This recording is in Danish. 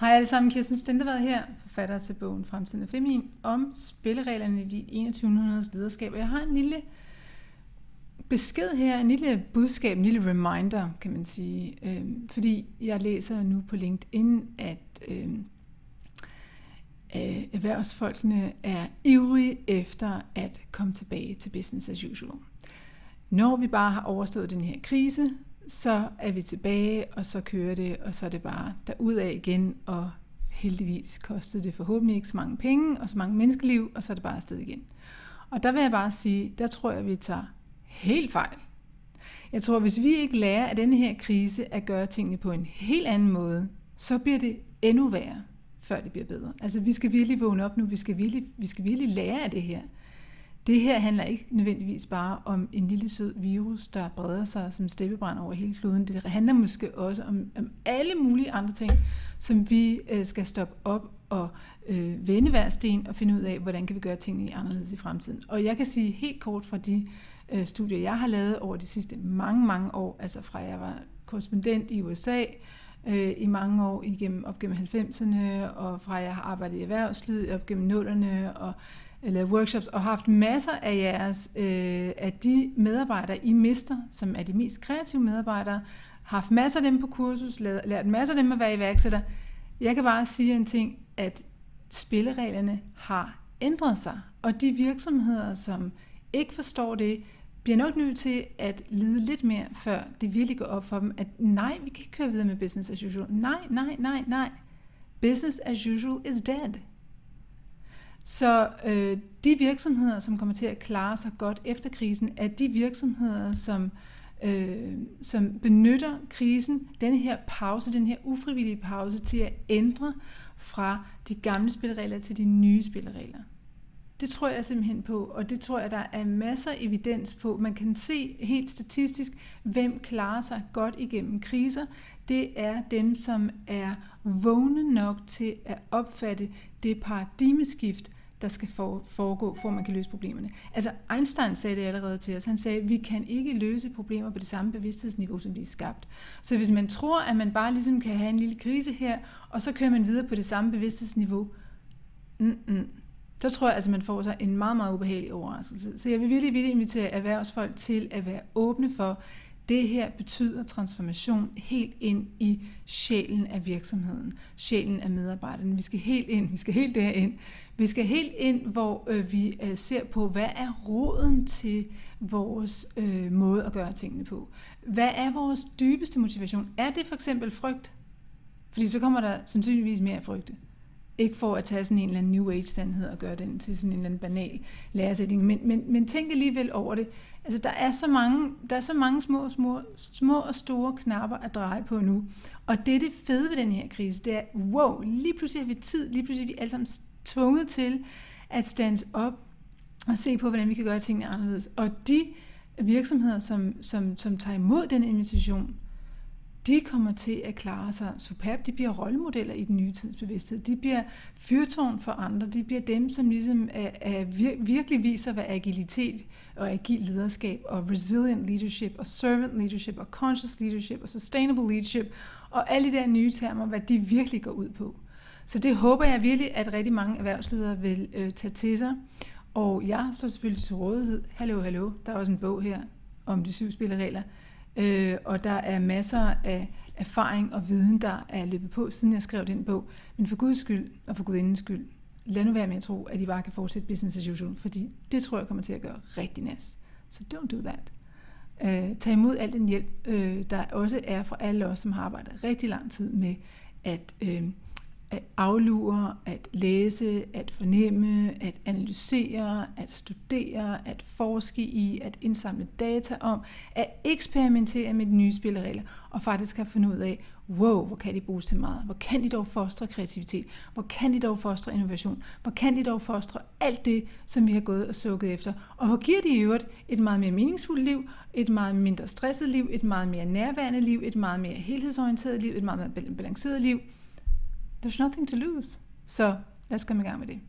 Hej alle sammen, Kirsten Stendevad her, forfatter til bogen Fremtiden af Feminin, om spillereglerne i de 2100 lederskab. Og jeg har en lille besked her, en lille budskab, en lille reminder, kan man sige. Øhm, fordi jeg læser nu på LinkedIn, at øhm, øh, erhvervsfolkene er ivrige efter at komme tilbage til business as usual. Når vi bare har overstået den her krise, så er vi tilbage, og så kører det, og så er det bare derudad igen, og heldigvis kostede det forhåbentlig ikke så mange penge, og så mange menneskeliv, og så er det bare afsted igen. Og der vil jeg bare sige, der tror jeg, vi tager helt fejl. Jeg tror, hvis vi ikke lærer af denne her krise at gøre tingene på en helt anden måde, så bliver det endnu værre, før det bliver bedre. Altså vi skal virkelig vågne op nu, vi skal virkelig, vi skal virkelig lære af det her. Det her handler ikke nødvendigvis bare om en lille sød virus, der breder sig som steppebrand over hele kloden. Det handler måske også om, om alle mulige andre ting, som vi øh, skal stoppe op og øh, vende hver sten og finde ud af, hvordan kan vi gøre tingene anderledes i fremtiden. Og jeg kan sige helt kort fra de øh, studier, jeg har lavet over de sidste mange, mange år, altså fra jeg var korrespondent i USA, øh, i mange år igennem, op gennem 90'erne, og fra jeg har arbejdet i erhvervslivet op gennem 0'erne, og lavet workshops, og haft masser af jeres, øh, af de medarbejdere, I mister, som er de mest kreative medarbejdere, haft masser af dem på kursus, lært, lært masser af dem at være iværksætter. Jeg kan bare sige en ting, at spillereglerne har ændret sig, og de virksomheder, som ikke forstår det, bliver nok nødt til at lide lidt mere, før det virkelig går op for dem, at nej, vi kan ikke køre videre med business as usual. Nej, nej, nej, nej. Business as usual is dead. Så øh, de virksomheder, som kommer til at klare sig godt efter krisen, er de virksomheder, som, øh, som benytter krisen, den her pause, den her ufrivillige pause, til at ændre fra de gamle spilleregler til de nye spilleregler. Det tror jeg simpelthen på, og det tror jeg, der er masser af evidens på. Man kan se helt statistisk, hvem klarer sig godt igennem kriser. Det er dem, som er vågne nok til at opfatte det paradigmeskift, der skal foregå, for at man kan løse problemerne. Altså Einstein sagde det allerede til os. Han sagde, at vi kan ikke løse problemer på det samme bevidsthedsniveau, som de er skabt. Så hvis man tror, at man bare ligesom kan have en lille krise her, og så kører man videre på det samme bevidsthedsniveau, mm-mm, så tror jeg, at altså, man får sig en meget, meget ubehagelig overraskelse. Så jeg vil virkelig, virkelig invitere erhvervsfolk til at være åbne for, det her betyder transformation helt ind i sjælen af virksomheden, sjælen af medarbejderne. Vi skal helt ind, vi skal helt derind. Vi skal helt ind, hvor øh, vi øh, ser på, hvad er roden til vores øh, måde at gøre tingene på. Hvad er vores dybeste motivation? Er det for eksempel frygt? Fordi så kommer der sandsynligvis mere frygte. Ikke for at tage sådan en eller anden New Age-sandhed og gøre den til sådan en eller anden banal læresætning, men, men, men tænk alligevel over det. Altså, der er så mange, der er så mange små, små, små og store knapper at dreje på nu. Og det er det fede ved den her krise, det er, wow, lige pludselig har vi tid, lige pludselig er vi alle sammen tvunget til at stands op og se på, hvordan vi kan gøre tingene anderledes. Og de virksomheder, som, som, som tager imod den invitation, de kommer til at klare sig superb. De bliver rollemodeller i den nye tids bevidsthed. De bliver fyrtårn for andre. De bliver dem, som ligesom er, er vir, virkelig viser, hvad agilitet og agil lederskab og resilient leadership og servant leadership og conscious leadership og sustainable leadership og alle de der nye termer, hvad de virkelig går ud på. Så det håber jeg virkelig, at rigtig mange erhvervsledere vil øh, tage til sig. Og jeg står selvfølgelig til rådighed. Hallo, hallo. Der er også en bog her om de syv spilleregler. Øh, og der er masser af erfaring og viden, der er løbet på, siden jeg skrev den bog. Men for Guds skyld og for Gudindens skyld, lad nu være med at tro, at I bare kan fortsætte business as usual, fordi det tror jeg kommer til at gøre rigtig nas. Så don't do that. Øh, tag imod al den hjælp, øh, der også er fra alle os, som har arbejdet rigtig lang tid med at øh, at aflure, at læse, at fornemme, at analysere, at studere, at forske i, at indsamle data om, at eksperimentere med de nye spilleregler, og faktisk have fundet ud af, wow, hvor kan de bruges til meget? Hvor kan de dog fostre kreativitet? Hvor kan de dog fostre innovation? Hvor kan de dog fostre alt det, som vi har gået og sukket efter? Og hvor giver de i øvrigt et meget mere meningsfuldt liv, et meget mindre stresset liv, et meget mere nærværende liv, et meget mere helhedsorienteret liv, et meget mere balanceret liv, there's nothing to lose. Så lad os komme i gang med det.